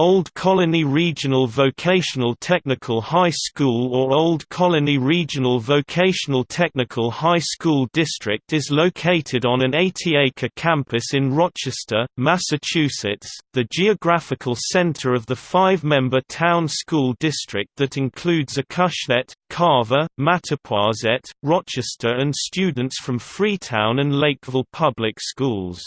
Old Colony Regional Vocational Technical High School or Old Colony Regional Vocational Technical High School District is located on an 80-acre campus in Rochester, Massachusetts, the geographical center of the five-member town school district that includes Acushnet, Carver, Mattapoisett, Rochester and students from Freetown and Lakeville Public Schools.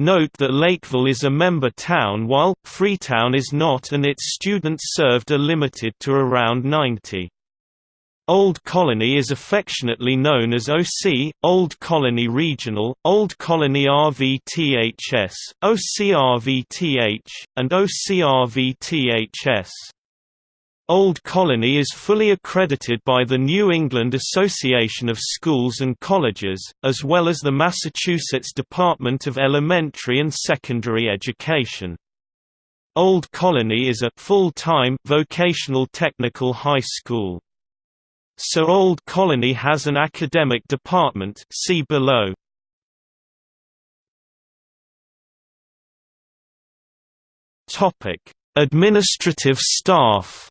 Note that Lakeville is a member town while, Freetown is not and its students served are limited to around 90. Old Colony is affectionately known as OC, Old Colony Regional, Old Colony RVTHS, OCRVTH, and OCRVTHS. Old Colony is fully accredited by the New England Association of Schools and Colleges, as well as the Massachusetts Department of Elementary and Secondary Education. Old Colony is a full-time vocational technical high school. So Old Colony has an academic department see below. Topic: Administrative staff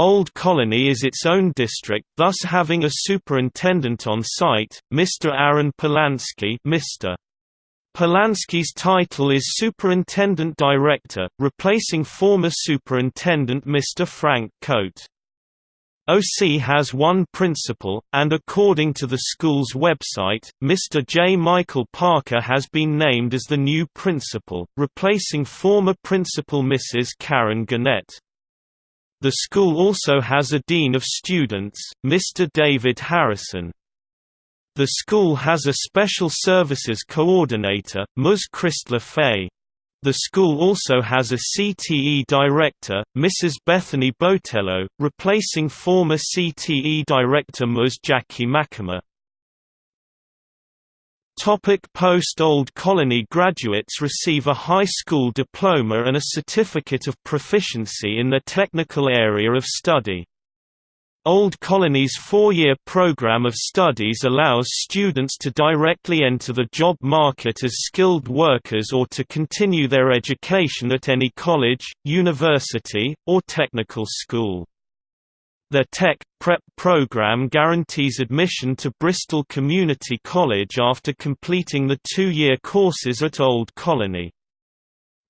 Old Colony is its own district thus having a superintendent on site, Mr. Aaron Polansky Mr. Polansky's title is Superintendent Director, replacing former Superintendent Mr. Frank Coate. OC has one principal, and according to the school's website, Mr. J. Michael Parker has been named as the new principal, replacing former principal Mrs. Karen Gannett. The school also has a Dean of Students, Mr. David Harrison. The school has a Special Services Coordinator, Ms. Christler Fay. The school also has a CTE Director, Mrs. Bethany Botello, replacing former CTE Director Ms. Jackie McAmer. Post-Old Colony graduates receive a high school diploma and a certificate of proficiency in their technical area of study. Old Colony's four-year program of studies allows students to directly enter the job market as skilled workers or to continue their education at any college, university, or technical school. Their Tech Prep program guarantees admission to Bristol Community College after completing the two-year courses at Old Colony.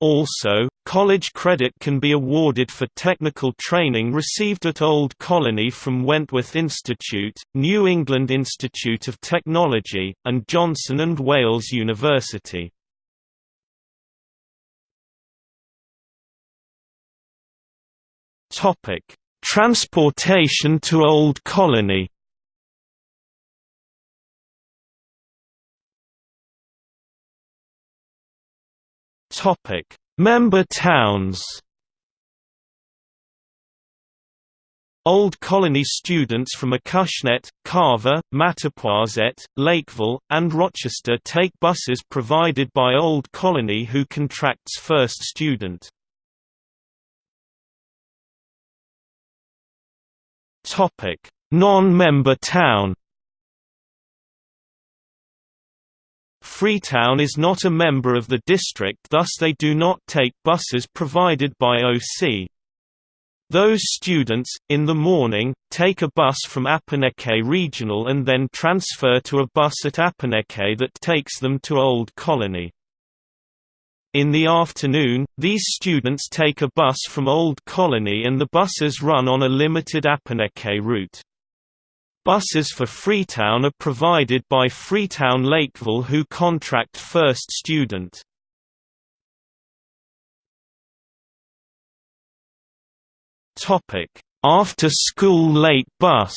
Also, college credit can be awarded for technical training received at Old Colony from Wentworth Institute, New England Institute of Technology, and Johnson and Wales University. Topic: Transportation to Old Colony Topic: Member towns. Old Colony students from Acushnet, Carver, Mattapoisett, Lakeville, and Rochester take buses provided by Old Colony who contracts First Student. Non-member town. Freetown is not a member of the district thus they do not take buses provided by OC. Those students, in the morning, take a bus from Apponequet Regional and then transfer to a bus at Apponequet that takes them to Old Colony. In the afternoon, these students take a bus from Old Colony and the buses run on a limited Apponequet route. Buses for Freetown are provided by Freetown Lakeville who contract First Student. After school late bus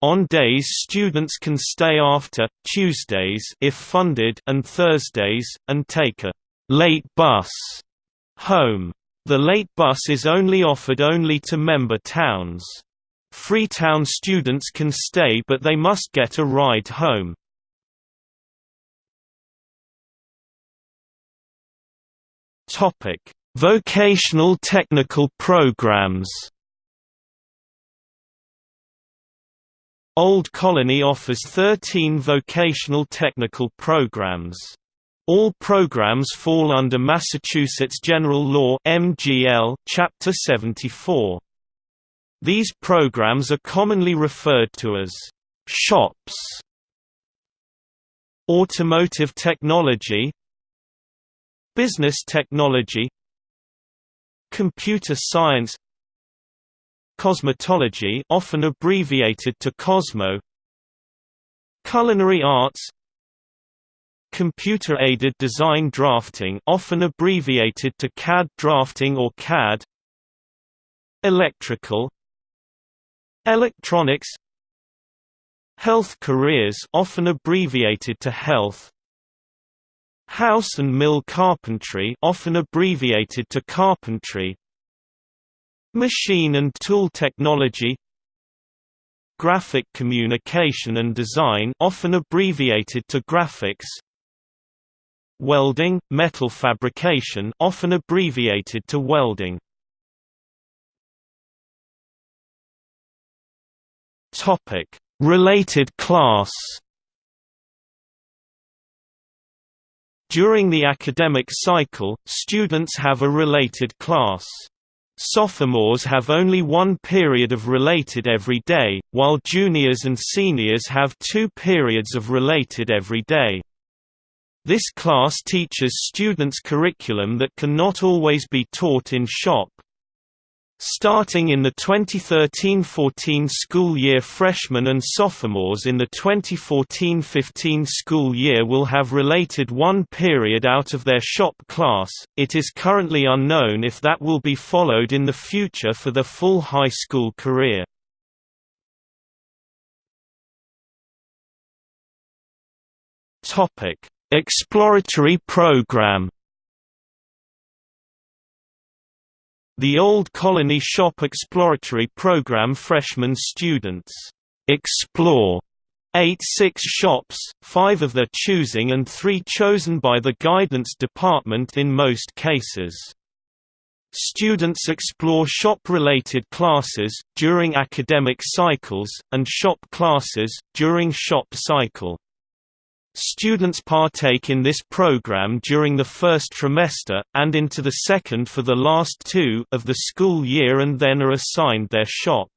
On days students can stay after, Tuesdays if funded and Thursdays, and take a «late bus» home. The late bus is only offered only to member towns. Freetown students can stay but they must get a ride home. Vocational technical programs Old Colony offers 13 vocational technical programs. All programs fall under Massachusetts General Law (MGL) Chapter 74. These programs are commonly referred to as shops. Automotive technology, business technology, computer science, cosmetology, often abbreviated to Cosmo, culinary arts, Computer-aided design drafting often abbreviated to CAD drafting or CAD Electrical Electronics. Health careers often abbreviated to health. House and mill carpentry often abbreviated to carpentry Machine and tool technology Graphic communication and design often abbreviated to graphics Welding, metal fabrication often abbreviated to welding. Topic: Related class. During the academic cycle, students have a related class. Sophomores have only one period of related every day, while juniors and seniors have two periods of related every day. This class teaches students curriculum that cannot always be taught in shop. Starting in the 2013–14 school year. Freshmen and sophomores in the 2014–15 school year will have related one period out of their shop class, it is currently unknown if that will be followed in the future for their full high school career. Exploratory program The Old Colony Shop Exploratory Program freshman students explore eight six shops, five of their choosing and three chosen by the guidance department in most cases. Students explore shop-related classes, during academic cycles, and shop classes, during shop cycle. Students partake in this program during the first trimester, and into the second for the last two of the school year and then are assigned their shop.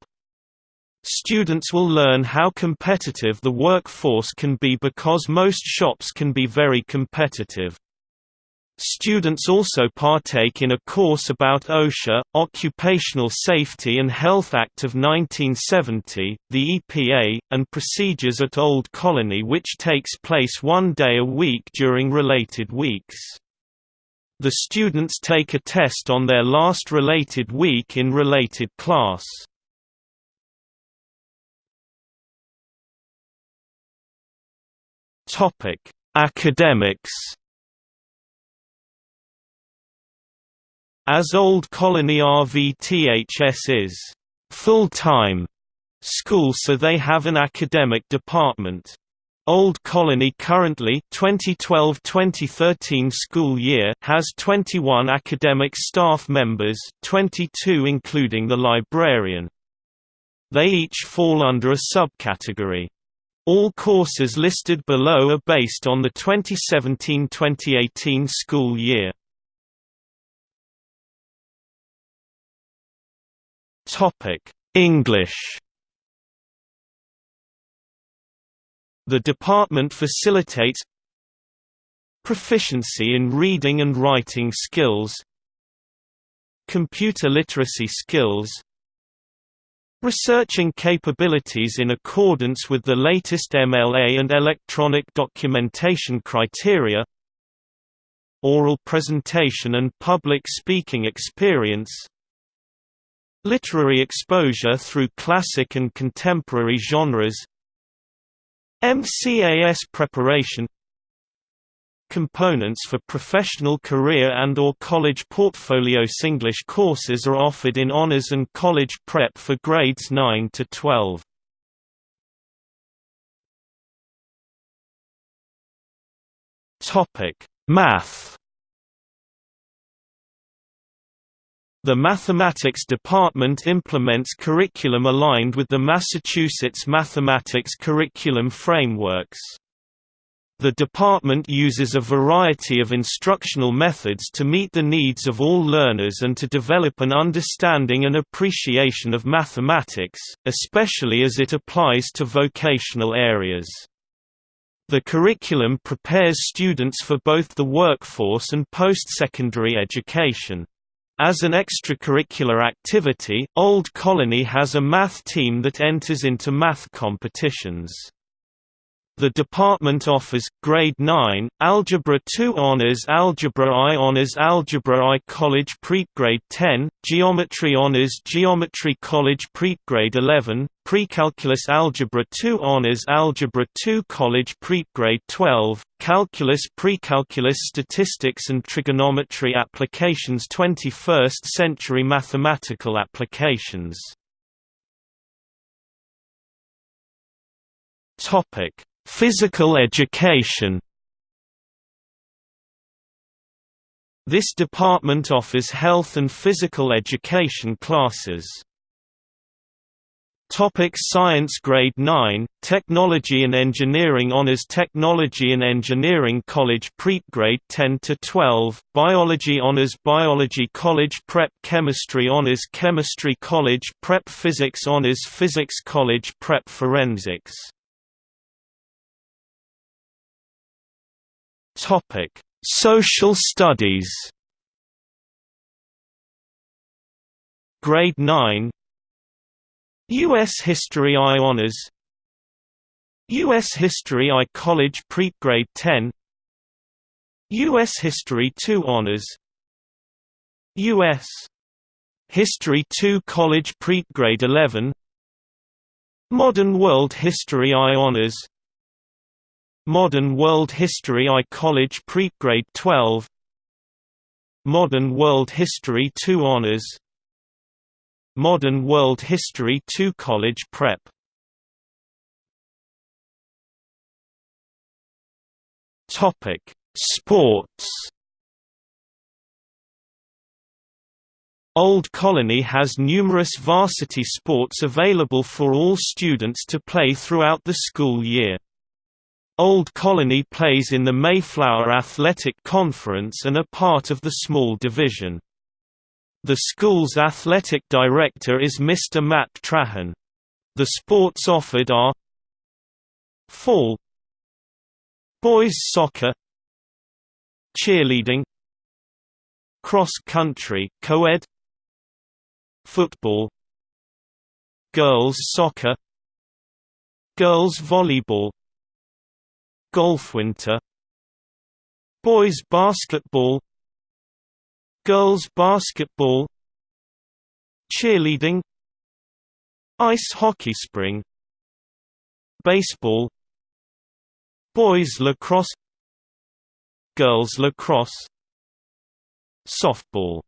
Students will learn how competitive the workforce can be because most shops can be very competitive. Students also partake in a course about OSHA, Occupational Safety and Health Act of 1970, the EPA, and procedures at Old Colony which takes place one day a week during related weeks. The students take a test on their last related week in related class. Academics As Old Colony RVTHS is full-time school so they have an academic department. Old Colony currently 2012-2013 school year has 21 academic staff members, 22 including the librarian. They each fall under a subcategory. All courses listed below are based on the 2017-2018 school year. English. The department facilitates proficiency in reading and writing skills, computer literacy skills, researching capabilities in accordance with the latest MLA and electronic documentation criteria, oral presentation and public speaking experience, Literary exposure through classic and contemporary genres MCAS preparation Components for professional career and or college portfolio English courses are offered in honors and college prep for grades 9 to 12. Topic: Math The mathematics department implements curriculum aligned with the Massachusetts mathematics curriculum frameworks. The department uses a variety of instructional methods to meet the needs of all learners and to develop an understanding and appreciation of mathematics, especially as it applies to vocational areas. The curriculum prepares students for both the workforce and post-secondary education. As an extracurricular activity, Old Colony has a math team that enters into math competitions. The department offers, Grade 9, Algebra 2 Honours Algebra I Honours Algebra I College Prep Grade 10, Geometry Honours Geometry College Prep Grade 11, Precalculus Algebra 2 Honours Algebra 2 College Prep Grade 12, Calculus Precalculus Statistics and Trigonometry Applications 21st Century Mathematical Applications Physical education This department offers health and physical education classes. Topic Science Grade 9, Technology and Engineering Honours Technology and Engineering College Prep Grade 10 to 12, Biology Honours Biology College Prep Chemistry Honours Chemistry College Prep Physics Honours Physics College Prep Forensics Social Studies. Grade 9 U.S. History I Honors U.S. History I College Prep Grade 10 U.S. History II Honors U.S. History II College Prep Grade 11 Modern World History I Honors Modern World History I College Prep Grade 12 Modern World History II Honors Modern World History 2 College Prep Topic Sports Old Colony has numerous varsity sports available for all students to play throughout the school year. Old Colony plays in the Mayflower Athletic Conference and are part of the small division. The school's athletic director is Mr. Matt Trahan. The sports offered are Fall Boys soccer Cheerleading Cross country co-ed Football Girls soccer Girls volleyball Golf winter Boys basketball Girls basketball Cheerleading Ice hockey spring Baseball Boys lacrosse Girls lacrosse Softball